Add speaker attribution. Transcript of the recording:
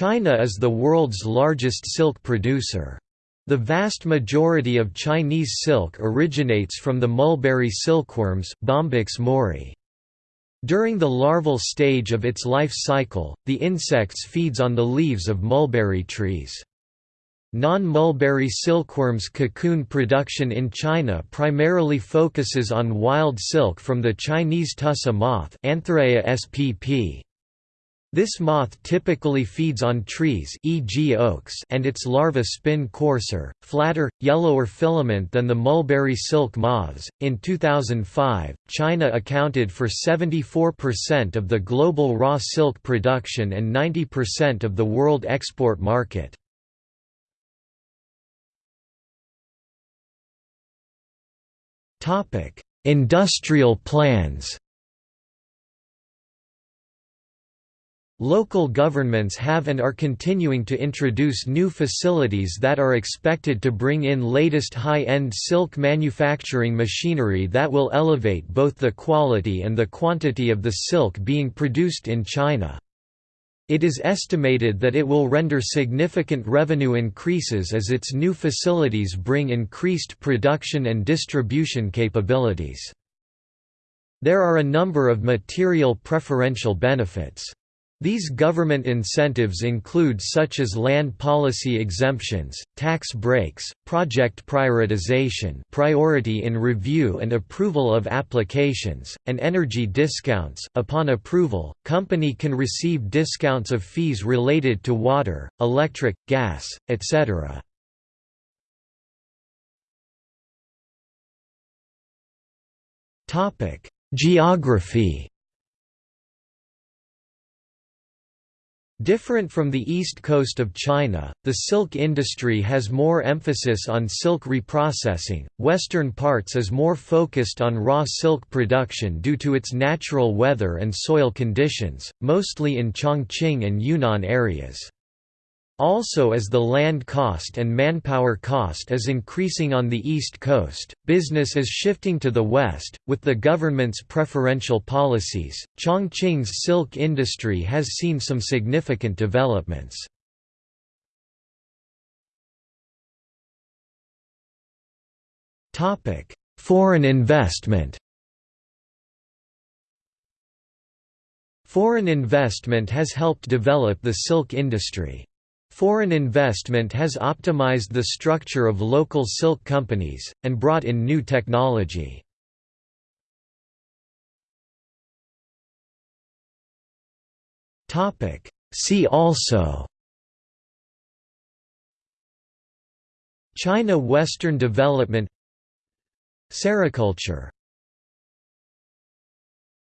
Speaker 1: China is the world's largest silk producer. The vast majority of Chinese silk originates from the mulberry silkworms Bombyx mori. During the larval stage of its life cycle, the insects feeds on the leaves of mulberry trees. Non-mulberry silkworms cocoon production in China primarily focuses on wild silk from the Chinese tussa moth Antheraea spp. This moth typically feeds on trees e.g. oaks and its larvae spin coarser, flatter, yellower filament than the mulberry silk moths. In 2005, China accounted for 74% of the global raw silk production and 90% of the world export market. Industrial plans Local governments have and are continuing to introduce new facilities that are expected to bring in latest high-end silk manufacturing machinery that will elevate both the quality and the quantity of the silk being produced in China. It is estimated that it will render significant revenue increases as its new facilities bring increased production and distribution capabilities. There are a number of material preferential benefits. These government incentives include such as land policy exemptions, tax breaks, project prioritization priority in review and approval of applications, and energy discounts. Upon approval, company can receive discounts of fees related to water, electric, gas, etc. Geography Different from the east coast of China, the silk industry has more emphasis on silk reprocessing, western parts is more focused on raw silk production due to its natural weather and soil conditions, mostly in Chongqing and Yunnan areas. Also as the land cost and manpower cost is increasing on the east coast, business is shifting to the west. With the government's preferential policies, Chongqing's silk industry has seen some significant developments. Foreign investment Foreign investment has helped develop the silk industry. Foreign investment has optimized the structure of local silk companies, and brought in new technology. See also China Western development Sericulture